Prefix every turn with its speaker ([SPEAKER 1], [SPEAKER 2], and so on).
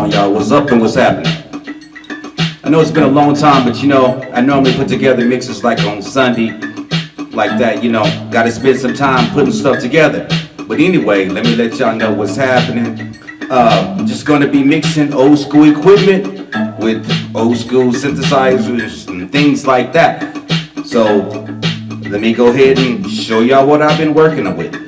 [SPEAKER 1] on y'all what's up and what's happening. I know it's been a long time, but you know, I normally put together mixes like on Sunday, like that, you know, gotta spend some time putting stuff together. But anyway, let me let y'all know what's happening. Uh, I'm just gonna be mixing old school equipment with old school synthesizers and things like that. So, let me go ahead and show y'all what I've been working with.